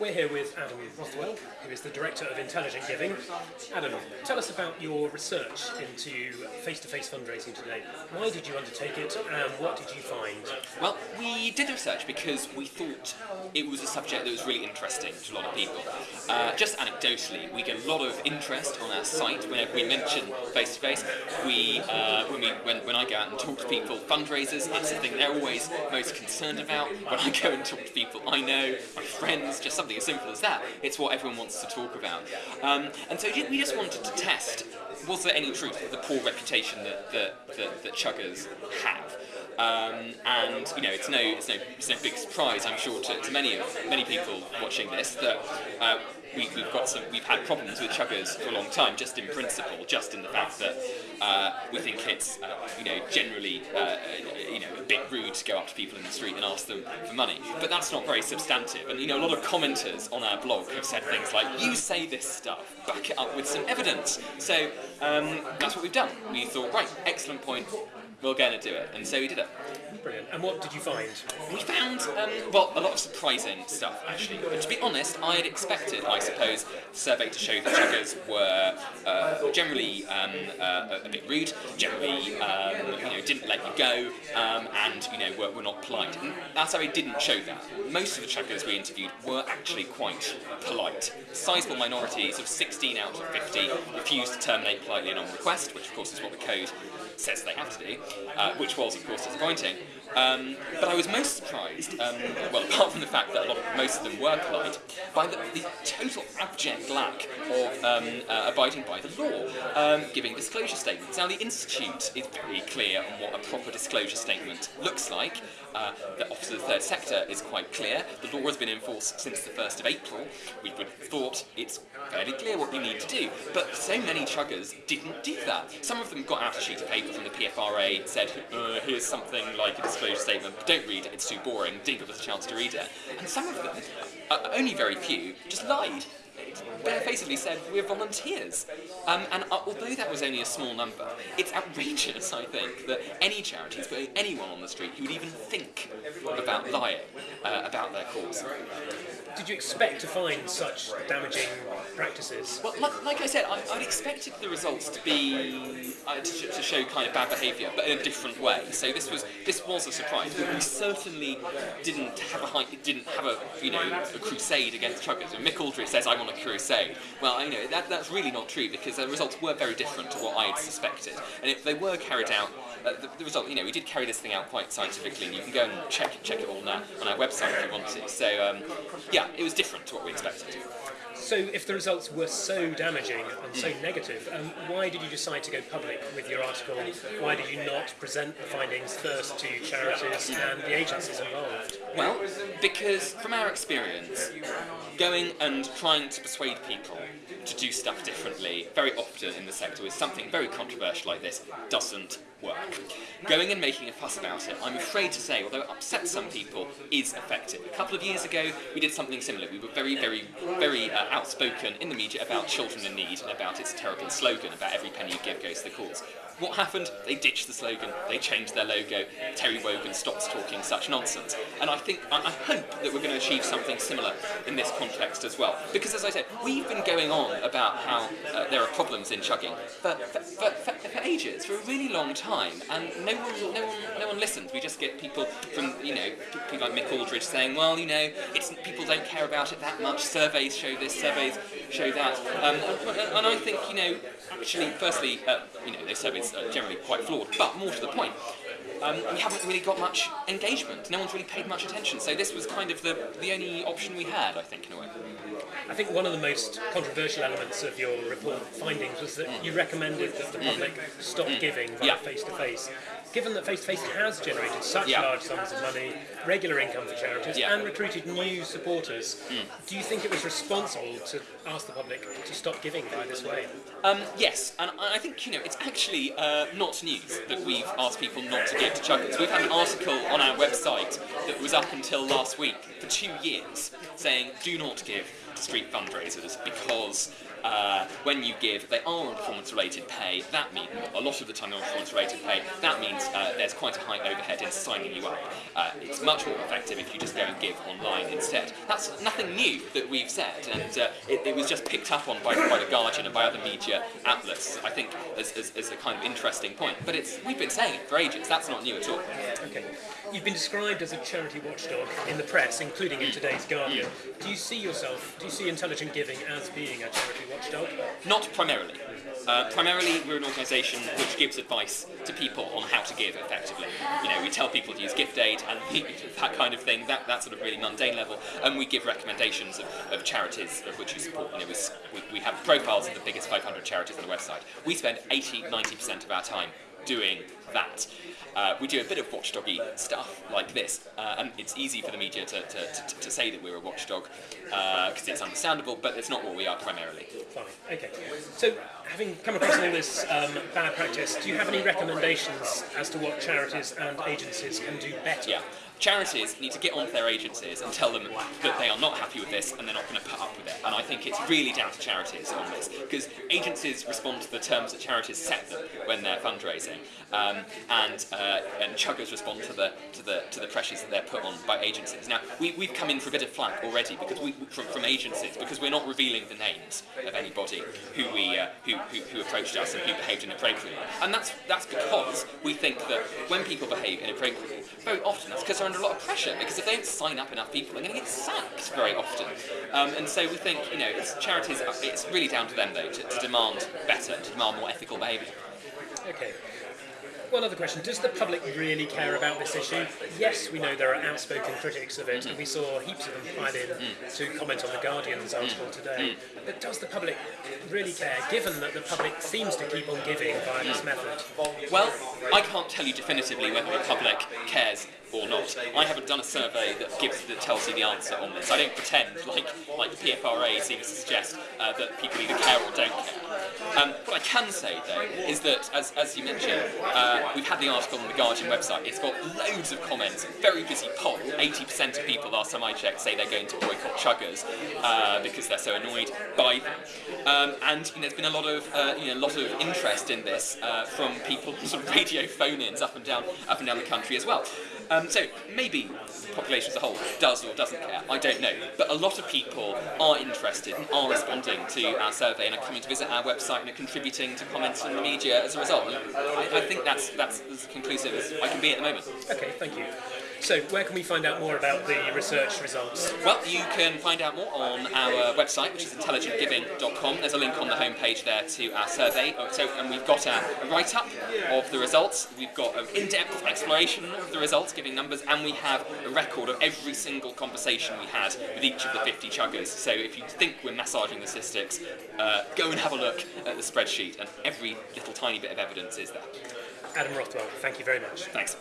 We're here with Adam Rothwell, who is the Director of Intelligent Giving. Adam, tell us about your research into face-to-face fundraising today. Why did you undertake it and what did you find? Well, we did the research because we thought it was a subject that was really interesting to a lot of people. Uh, just anecdotally, we get a lot of interest on our site whenever we mention face-to-face. We, uh, when, we when, when I go out and talk to people, fundraisers, it's the thing they're always most concerned about. When I go and talk to people I know, friends, just something as simple as that. It's what everyone wants to talk about. Um, and so we just wanted to test, was there any truth of the poor reputation that, that, that, that chuggers have? Um, and you know, it's no, it's no, it's no big surprise, I'm sure, to, to many of many people watching this that uh, we, have got some, we've had problems with chuggers for a long time, just in principle, just in the fact that uh, we think it's, uh, you know, generally, uh, you know, a bit rude to go up to people in the street and ask them for money. But that's not very substantive. And you know, a lot of commenters on our blog have said things like, "You say this stuff, back it up with some evidence." So um, that's what we've done. We thought, right, excellent point we're going to do it. And so we did it. Brilliant. And what did you find? We found, um, well, a lot of surprising stuff, actually. But to be honest, I had expected, I suppose, the survey to show that chuggers were uh, generally um, uh, a bit rude, generally, um, you know, didn't let you go, um, and, you know, were, were not polite. And our survey didn't show that. Most of the chuggers we interviewed were actually quite polite. Sizable minorities of 16 out of 50 refused to terminate politely and on request, which of course is what the code says they have to do, uh, which was of course disappointing. Um, but I was most surprised, um, well, apart from the fact that lot most of them were polite, by the, the total abject lack of um, uh, abiding by the law, um, giving disclosure statements. Now, the Institute is very clear on what a proper disclosure statement looks like. Uh, the Office of the Third Sector is quite clear. The law has been enforced since the 1st of April. We would have thought it's fairly clear what you need to do. But so many chuggers didn't do that. Some of them got out a sheet of paper from the PFRA, said, uh, here's something like a disclosure statement, don't read it, it's too boring, didn't give us a chance to read it. And some of them, uh, only very few, just lied barefacedly said we're volunteers. Um, and uh, although that was only a small number, it's outrageous, I think, that any charities, putting anyone on the street who would even think about lying uh, about their cause. Did you expect to find such damaging practices? Well, like, like I said, I, would expected the results to be uh, to, to, show kind of bad behaviour, but in a different way. So this was this was a surprise. We certainly didn't have a didn't have a you know a crusade against chuggers. Mick Aldridge says I want a crusade. Well, you know that that's really not true because the results were very different to what I had suspected. And if they were carried out, uh, the, the, result, you know, we did carry this thing out quite scientifically, and you can go and check check it all on our, on our website if you want to. So um, yeah, it was different to what we expected. So if the results were so damaging and so negative, um, why did you decide to go public with your article? Why did you not present the findings first to charities and the agencies involved? Well, because from our experience, going and trying to persuade people to do stuff differently very often in the sector with something very controversial like this doesn't work. Going and making a fuss about it, I'm afraid to say, although it upsets some people, is effective. A couple of years ago, we did something similar. We were very, very, very uh, outspoken in the media about children in need and about its terrible slogan about every penny you give goes to the cause. What happened? They ditched the slogan, they changed their logo, Terry Wogan stops talking such nonsense. And I think, I, hope that we're going to achieve something similar in this context as well. Because as I said, we've been going on about how uh, there are problems in chugging for, for, for, for, ages, for a really long time, and no one, no one, no one listens. We just get people from, you know, people like Mick Aldridge saying, well, you know, it's, people don't care about it that much, surveys show this, surveys show that. Um, and, I think, you know, actually, firstly, uh, you know, those surveys are generally quite flawed, but more to the point, um, we haven't really got much engagement. No one's really paid much attention. So this was kind of the, the only option we had, I think, in a way. I think one of the most controversial elements of your report findings was that mm. you recommended that the public mm. stop mm. giving via face-to-face. -face given that Face to Face has generated such yeah. large sums of money, regular income for charities, yeah. and recruited new supporters, mm. do you think it was responsible to ask the public to stop giving by this way? Um, yes, and I think you know it's actually uh, not news that we've asked people not to give to chuggers. We've had an article on our website that was up until last week for two years saying do not give to street fundraisers because uh, when you give, they are on performance-related pay. That means a lot of the time they're on performance-related pay. That means uh, there's quite a high overhead in signing you up. Uh, it's much more effective if you just go and give online instead. That's nothing new that we've said, and uh, it, it, was just picked up on by, by the Guardian and by other media outlets. I think as, as, as a kind of interesting point. But it's we've been saying it for ages. That's not new at all. Okay. You've been described as a charity watchdog in the press, including in today's Guardian. Do you see yourself, do you see intelligent giving as being a charity watchdog? Not primarily. Uh, primarily, we're an organisation which gives advice to people on how to give effectively. You know, we tell people to use gift aid and that kind of thing, that, that sort of really mundane level, and we give recommendations of, of charities of which we support. You know, we, we have profiles of the biggest 500 charities on the website. We spend 80 90% of our time doing that. Uh, we do a bit of watchdoggy stuff like this, uh, and it's easy for the media to, to, to, to say that we're a watchdog because uh, it's understandable, but it's not what we are primarily. Fine, okay. So, having come across all this um, bad practice, do you have any recommendations as to what charities and agencies can do better? Yeah charities need to get onto their agencies and tell them that they are not happy with this and they're not going to put up with it. And I think it's really down to charities on this because agencies respond to the terms that charities set them when they're fundraising, um, and uh, and chuggers respond to the to the to the pressures that they're put on by agencies. Now we we've come in for a bit of flack already because we from, from agencies because we're not revealing the names of anybody who we uh, who, who who approached us and who behaved inappropriately, and that's that's because we think that when people behave inappropriately, very often that's because they're under a lot of pressure because if they don't sign up enough people, they're going to get sacked very often. Um, and so we think, you know, it's charities, it's really down to them though to, to demand better, to demand more ethical behaviour. Okay. One other question, does the public really care about this issue? Yes, we know there are outspoken critics of it, mm-hmm. and we saw heaps of them pile in mm. to comment on the Guardian's article mm. today. Mm. But does the public really care, given that the public seems to keep on giving via this method? Well, I can't tell you definitively whether the public cares or not. I haven't done a survey that gives that tells you the answer on this. I don't pretend, like like the PFRA seems to suggest, uh, that people either care or don't care. Um, what I can say though is that, as, as you mentioned, uh, we've had the article on the Guardian website. It's got loads of comments, very busy poll. 80% of people, last time I checked, say they're going to boycott chuggers uh, because they're so annoyed by them. Um, and you know, there's been a lot of uh, you know, a lot of interest in this uh, from people, sort of radio phone-ins up and down up and down the country as well. Um, so maybe the population as a whole does or doesn't care, I don't know. But a lot of people are interested and are responding to our survey and are coming to visit our website and are contributing to comments in the media as a result. I, I think that's, that's as conclusive as I can be at the moment. Okay, thank you. So, where can we find out more about the research results? Well, you can find out more on our website, which is intelligentgiving.com. There's a link on the homepage there to our survey. Oh, so, and we've got a write up of the results. We've got an in depth exploration of the results, giving numbers, and we have a record of every single conversation we had with each of the 50 chuggers. So, if you think we're massaging the statistics, uh, go and have a look at the spreadsheet, and every little tiny bit of evidence is there. Adam Rothwell, thank you very much. Thanks.